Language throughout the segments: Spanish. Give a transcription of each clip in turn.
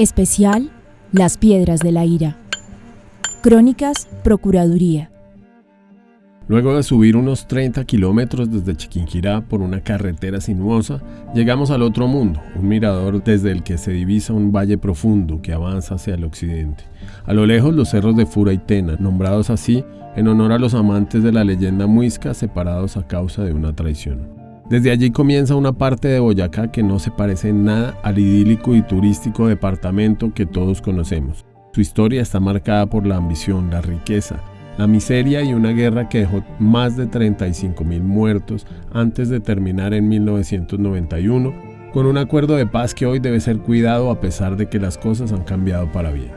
Especial Las Piedras de la Ira. Crónicas Procuraduría. Luego de subir unos 30 kilómetros desde Chiquinquirá por una carretera sinuosa, llegamos al otro mundo, un mirador desde el que se divisa un valle profundo que avanza hacia el occidente. A lo lejos los cerros de Fura y Tena, nombrados así en honor a los amantes de la leyenda muisca separados a causa de una traición. Desde allí comienza una parte de Boyacá que no se parece en nada al idílico y turístico departamento que todos conocemos. Su historia está marcada por la ambición, la riqueza, la miseria y una guerra que dejó más de 35 mil muertos antes de terminar en 1991, con un acuerdo de paz que hoy debe ser cuidado a pesar de que las cosas han cambiado para bien.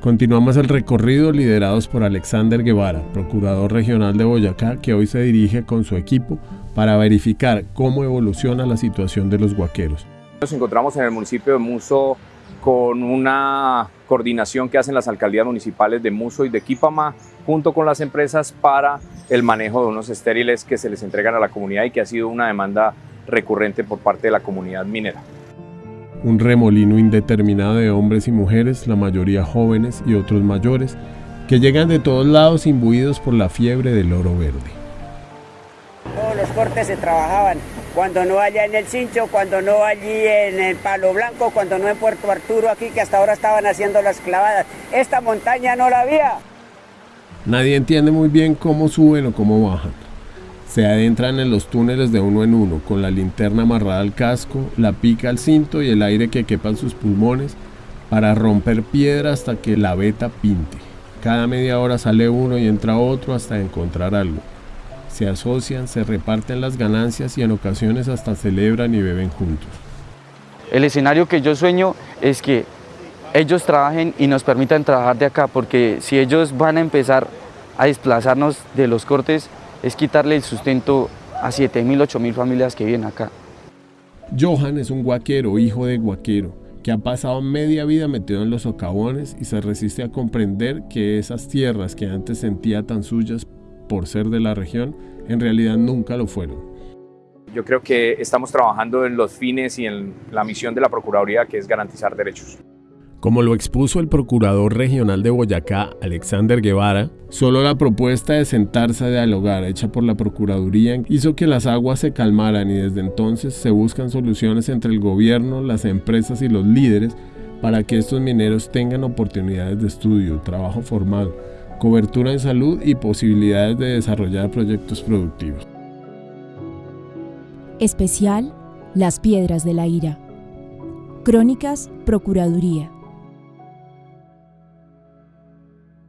Continuamos el recorrido liderados por Alexander Guevara, procurador regional de Boyacá, que hoy se dirige con su equipo para verificar cómo evoluciona la situación de los guaqueros. Nos encontramos en el municipio de Muso con una coordinación que hacen las alcaldías municipales de Muso y de Quipama junto con las empresas para el manejo de unos estériles que se les entregan a la comunidad y que ha sido una demanda recurrente por parte de la comunidad minera. Un remolino indeterminado de hombres y mujeres, la mayoría jóvenes y otros mayores, que llegan de todos lados imbuidos por la fiebre del oro verde los cortes se trabajaban, cuando no allá en el Cincho, cuando no allí en el Palo Blanco, cuando no en Puerto Arturo aquí, que hasta ahora estaban haciendo las clavadas. Esta montaña no la había. Nadie entiende muy bien cómo suben o cómo bajan. Se adentran en los túneles de uno en uno, con la linterna amarrada al casco, la pica al cinto y el aire que quepa en sus pulmones, para romper piedra hasta que la veta pinte. Cada media hora sale uno y entra otro hasta encontrar algo se asocian, se reparten las ganancias y en ocasiones hasta celebran y beben juntos. El escenario que yo sueño es que ellos trabajen y nos permitan trabajar de acá, porque si ellos van a empezar a desplazarnos de los cortes, es quitarle el sustento a 7.000, 8.000 familias que viven acá. Johan es un guaquero, hijo de guaquero, que ha pasado media vida metido en los socavones y se resiste a comprender que esas tierras que antes sentía tan suyas por ser de la región, en realidad nunca lo fueron. Yo creo que estamos trabajando en los fines y en la misión de la Procuraduría, que es garantizar derechos. Como lo expuso el Procurador Regional de Boyacá, Alexander Guevara, solo la propuesta de sentarse a dialogar hecha por la Procuraduría hizo que las aguas se calmaran y desde entonces se buscan soluciones entre el gobierno, las empresas y los líderes para que estos mineros tengan oportunidades de estudio, trabajo formal, cobertura en salud y posibilidades de desarrollar proyectos productivos. Especial Las Piedras de la Ira. Crónicas Procuraduría.